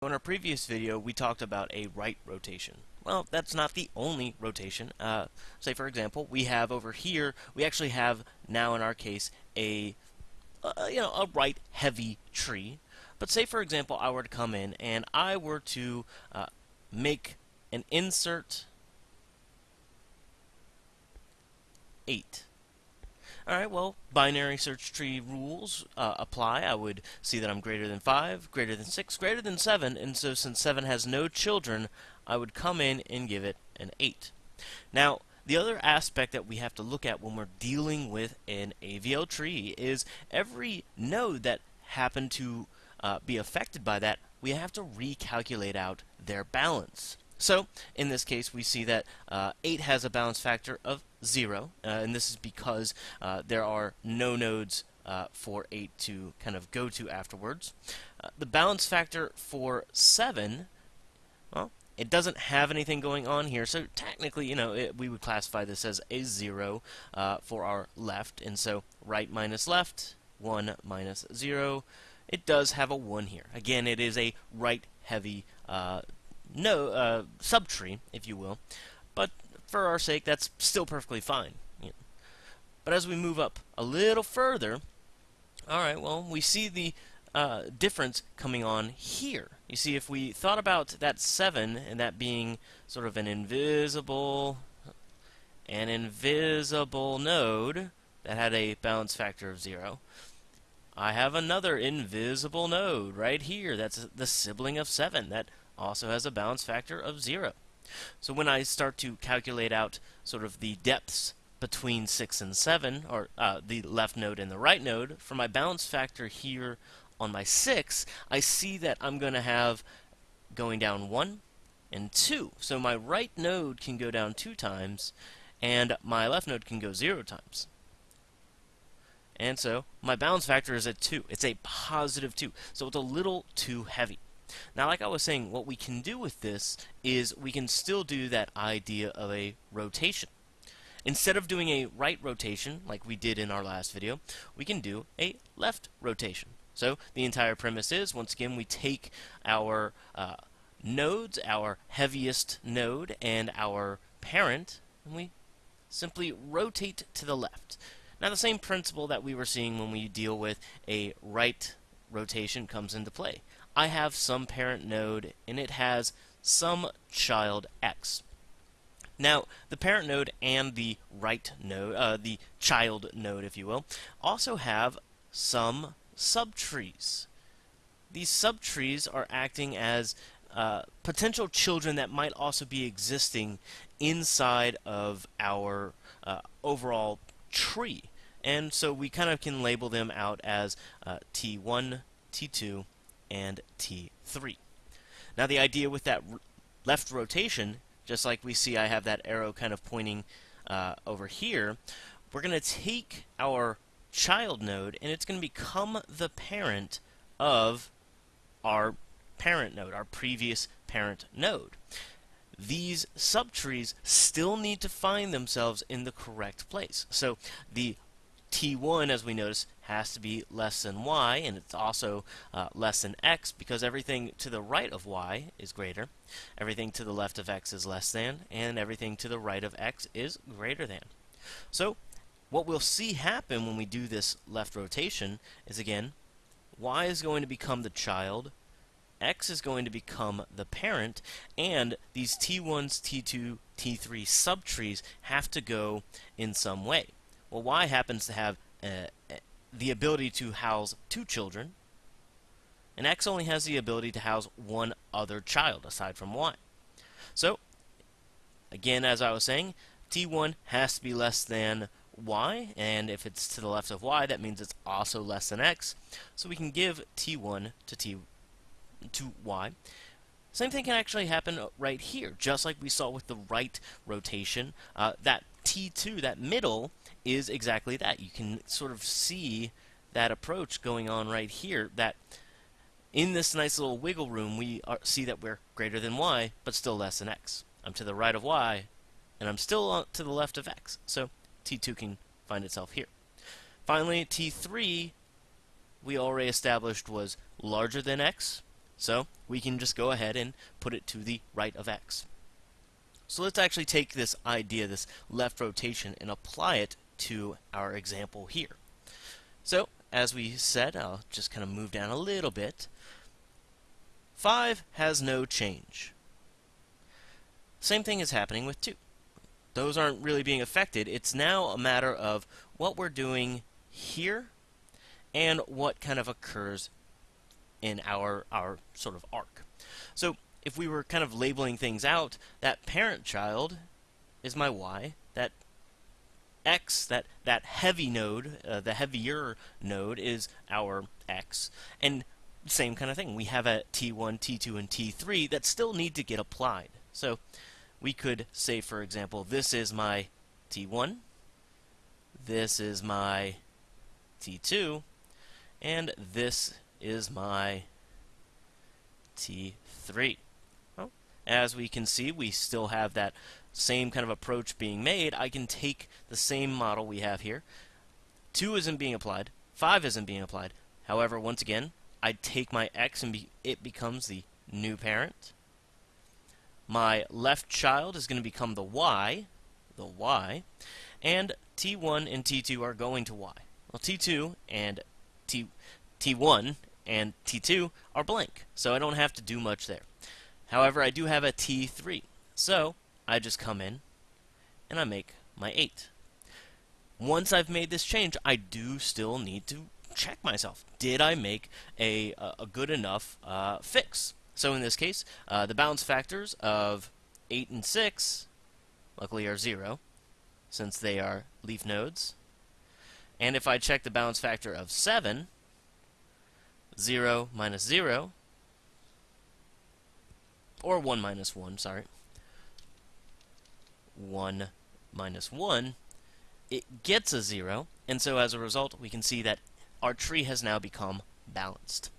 In our previous video, we talked about a right rotation. Well, that's not the only rotation. Uh, say, for example, we have over here, we actually have now in our case a, uh, you know, a right heavy tree. But say, for example, I were to come in and I were to uh, make an insert 8. Alright, well, binary search tree rules uh, apply. I would see that I'm greater than 5, greater than 6, greater than 7, and so since 7 has no children, I would come in and give it an 8. Now, the other aspect that we have to look at when we're dealing with an AVL tree is every node that happened to uh, be affected by that, we have to recalculate out their balance. So, in this case, we see that uh, 8 has a balance factor of 0, uh, and this is because uh, there are no nodes uh, for 8 to kind of go to afterwards. Uh, the balance factor for 7, well, it doesn't have anything going on here, so technically, you know, it, we would classify this as a 0 uh, for our left, and so right minus left, 1 minus 0, it does have a 1 here. Again, it is a right-heavy no uh, subtree, if you will. But for our sake, that's still perfectly fine. You know. But as we move up a little further, all right, well, we see the uh, difference coming on here. You see, if we thought about that 7 and that being sort of an invisible, an invisible node that had a balance factor of 0, I have another invisible node right here. That's the sibling of 7 that also has a balance factor of 0. So when I start to calculate out sort of the depths between 6 and 7, or uh, the left node and the right node, for my balance factor here on my 6, I see that I'm going to have going down 1 and 2. So my right node can go down 2 times, and my left node can go 0 times. And so my balance factor is at 2. It's a positive 2. So it's a little too heavy. Now, like I was saying, what we can do with this is we can still do that idea of a rotation. Instead of doing a right rotation, like we did in our last video, we can do a left rotation. So the entire premise is, once again, we take our uh, nodes, our heaviest node, and our parent, and we simply rotate to the left. Now the same principle that we were seeing when we deal with a right rotation comes into play. I have some parent node and it has some child x. Now, the parent node and the right node, uh, the child node, if you will, also have some subtrees. These subtrees are acting as uh, potential children that might also be existing inside of our uh, overall tree. And so we kind of can label them out as uh, T1, T2, and T3. Now the idea with that left rotation, just like we see I have that arrow kind of pointing uh, over here, we're going to take our child node and it's going to become the parent of our parent node, our previous parent node. These subtrees still need to find themselves in the correct place. So the T1, as we notice, has to be less than y, and it's also uh, less than x because everything to the right of y is greater, everything to the left of x is less than, and everything to the right of x is greater than. So, what we'll see happen when we do this left rotation is, again, y is going to become the child, x is going to become the parent, and these T1s, T2, T3 subtrees have to go in some way. Well, y happens to have uh, the ability to house two children, and X only has the ability to house one other child aside from Y. So, again, as I was saying, T1 has to be less than Y, and if it's to the left of Y, that means it's also less than X. So we can give T1 to T to Y. Same thing can actually happen right here, just like we saw with the right rotation. Uh, that T2, that middle, is exactly that. You can sort of see that approach going on right here, that in this nice little wiggle room, we are, see that we're greater than y, but still less than x. I'm to the right of y, and I'm still to the left of x. So T2 can find itself here. Finally, T3, we already established was larger than x, So we can just go ahead and put it to the right of x. So let's actually take this idea, this left rotation, and apply it to our example here. So, as we said, I'll just kind of move down a little bit. 5 has no change. Same thing is happening with 2. Those aren't really being affected. It's now a matter of what we're doing here and what kind of occurs in our, our sort of arc. So if we were kind of labeling things out, that parent child is my y, that x, that, that heavy node, uh, the heavier node is our x, and same kind of thing. We have a T1, T2, and T3 that still need to get applied. So we could say, for example, this is my T1, this is my T2, and this is my T3. Well, as we can see, we still have that same kind of approach being made. I can take the same model we have here. 2 isn't being applied. 5 isn't being applied. However, once again, I take my x and be, it becomes the new parent. My left child is going to become the y, the y, and T1 and T2 are going to y. Well, T2 and T, T1 and T2 are blank, so I don't have to do much there. However, I do have a T3, so I just come in and I make my 8. Once I've made this change, I do still need to check myself. Did I make a, a good enough uh, fix? So in this case, uh, the balance factors of 8 and 6 luckily are 0, since they are leaf nodes. And if I check the balance factor of 7, 0 minus 0, or 1 minus 1, sorry, 1 minus 1, it gets a 0, and so as a result, we can see that our tree has now become balanced.